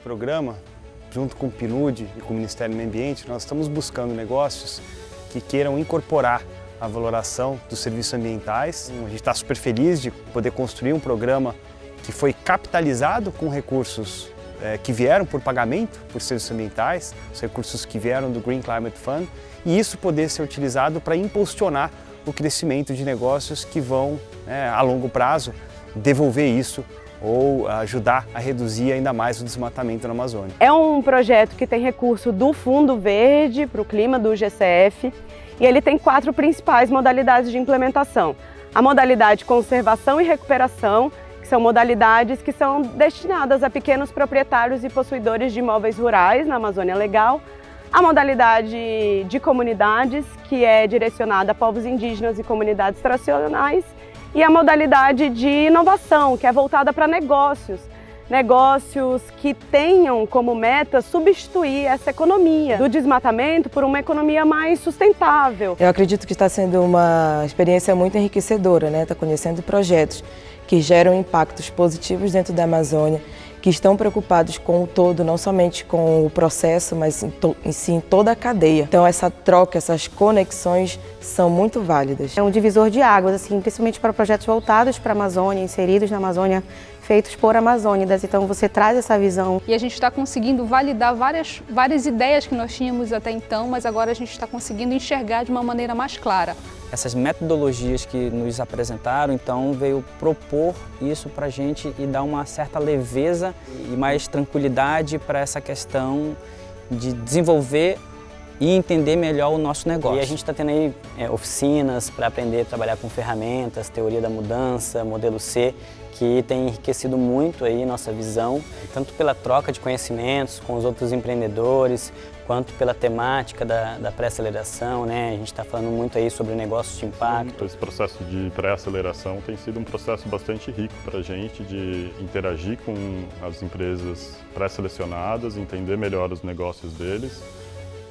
programa, junto com o PNUD e com o Ministério do Meio Ambiente, nós estamos buscando negócios que queiram incorporar a valoração dos serviços ambientais. A gente está super feliz de poder construir um programa que foi capitalizado com recursos é, que vieram por pagamento por serviços ambientais, os recursos que vieram do Green Climate Fund, e isso poder ser utilizado para impulsionar o crescimento de negócios que vão, é, a longo prazo, devolver isso ou ajudar a reduzir ainda mais o desmatamento na Amazônia. É um projeto que tem recurso do Fundo Verde para o Clima, do GCF, e ele tem quatro principais modalidades de implementação. A modalidade conservação e recuperação, que são modalidades que são destinadas a pequenos proprietários e possuidores de imóveis rurais na Amazônia Legal, a modalidade de comunidades, que é direcionada a povos indígenas e comunidades tradicionais, e a modalidade de inovação, que é voltada para negócios, negócios que tenham como meta substituir essa economia do desmatamento por uma economia mais sustentável. Eu acredito que está sendo uma experiência muito enriquecedora, né? Está conhecendo projetos que geram impactos positivos dentro da Amazônia, que estão preocupados com o todo, não somente com o processo, mas em, em si em toda a cadeia. Então essa troca, essas conexões são muito válidas. É um divisor de águas, assim, principalmente para projetos voltados para a Amazônia, inseridos na Amazônia, feitos por amazônidas. Então você traz essa visão. E a gente está conseguindo validar várias, várias ideias que nós tínhamos até então, mas agora a gente está conseguindo enxergar de uma maneira mais clara essas metodologias que nos apresentaram, então veio propor isso para a gente e dar uma certa leveza e mais tranquilidade para essa questão de desenvolver e entender melhor o nosso negócio. E a gente está tendo aí é, oficinas para aprender a trabalhar com ferramentas, teoria da mudança, modelo C, que tem enriquecido muito aí nossa visão, tanto pela troca de conhecimentos com os outros empreendedores, quanto pela temática da, da pré-aceleração, né? A gente está falando muito aí sobre negócios de impacto. Esse processo de pré-aceleração tem sido um processo bastante rico para a gente de interagir com as empresas pré-selecionadas, entender melhor os negócios deles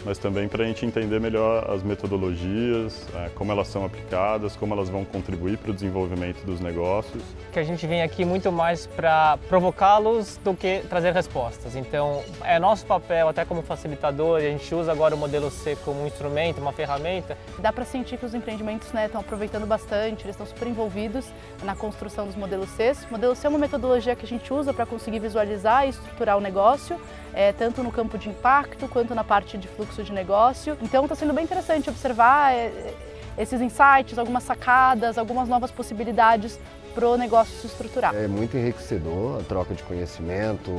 mas também para a gente entender melhor as metodologias, é, como elas são aplicadas, como elas vão contribuir para o desenvolvimento dos negócios. Que a gente vem aqui muito mais para provocá-los do que trazer respostas. Então, é nosso papel, até como facilitador, e a gente usa agora o modelo C como um instrumento, uma ferramenta. Dá para sentir que os empreendimentos né, estão aproveitando bastante, eles estão super envolvidos na construção dos modelos C. O modelo C é uma metodologia que a gente usa para conseguir visualizar e estruturar o negócio, é, tanto no campo de impacto quanto na parte de fluxo de negócio. Então está sendo bem interessante observar é, esses insights, algumas sacadas, algumas novas possibilidades para o negócio se estruturar. É muito enriquecedor a troca de conhecimento,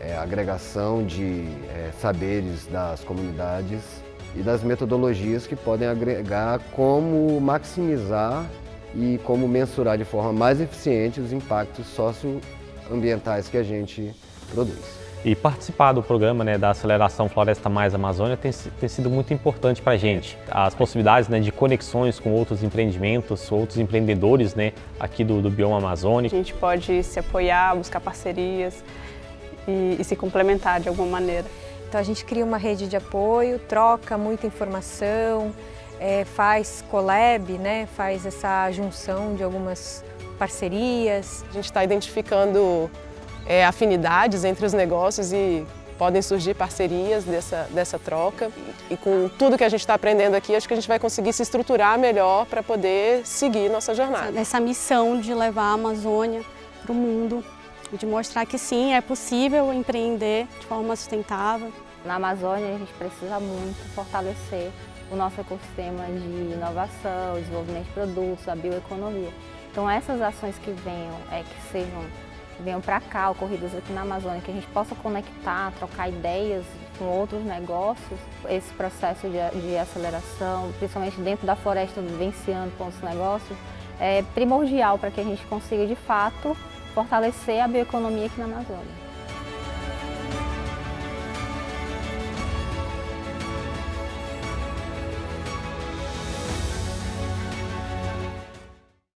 é, a agregação de é, saberes das comunidades e das metodologias que podem agregar como maximizar e como mensurar de forma mais eficiente os impactos socioambientais que a gente produz. E participar do programa né, da Aceleração Floresta Mais Amazônia tem, tem sido muito importante para a gente. As possibilidades né, de conexões com outros empreendimentos, outros empreendedores né, aqui do, do Bioma Amazônia. A gente pode se apoiar, buscar parcerias e, e se complementar de alguma maneira. Então a gente cria uma rede de apoio, troca muita informação, é, faz collab, né, faz essa junção de algumas parcerias. A gente está identificando é, afinidades entre os negócios e podem surgir parcerias dessa, dessa troca. E com tudo que a gente está aprendendo aqui, acho que a gente vai conseguir se estruturar melhor para poder seguir nossa jornada. Essa missão de levar a Amazônia para o mundo, de mostrar que sim, é possível empreender de forma sustentável. Na Amazônia a gente precisa muito fortalecer o nosso ecossistema de inovação, desenvolvimento de produtos, a bioeconomia. Então essas ações que venham, é, que sejam venham para cá, ocorridas aqui na Amazônia, que a gente possa conectar, trocar ideias com outros negócios, esse processo de, de aceleração, principalmente dentro da floresta, vivenciando com os negócios, é primordial para que a gente consiga, de fato, fortalecer a bioeconomia aqui na Amazônia.